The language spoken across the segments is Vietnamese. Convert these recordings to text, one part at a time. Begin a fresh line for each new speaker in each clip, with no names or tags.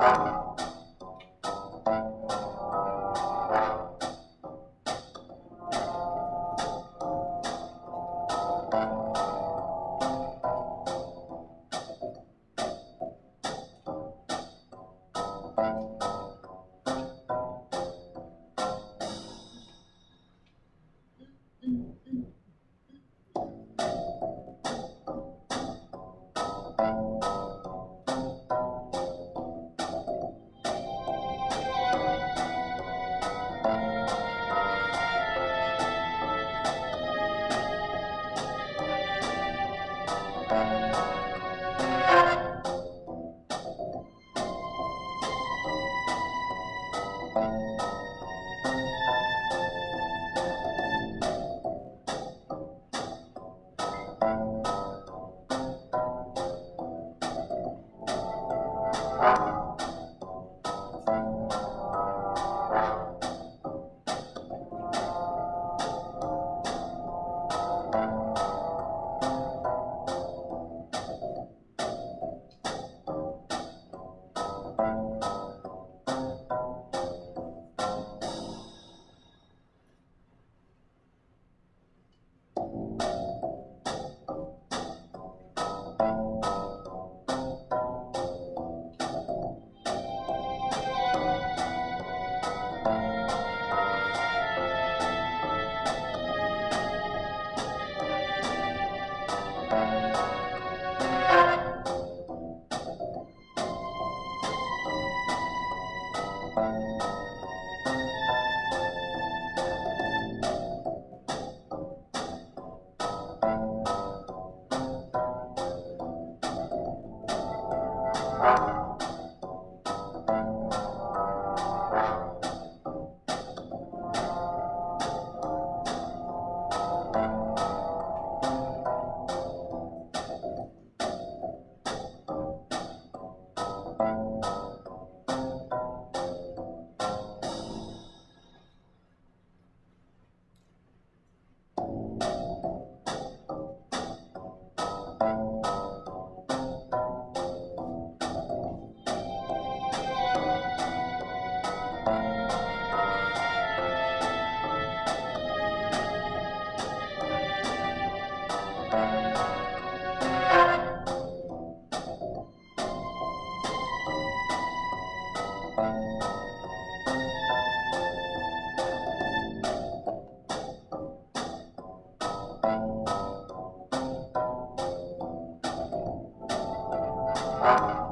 Thank uh you. -huh. Thank you.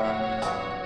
Música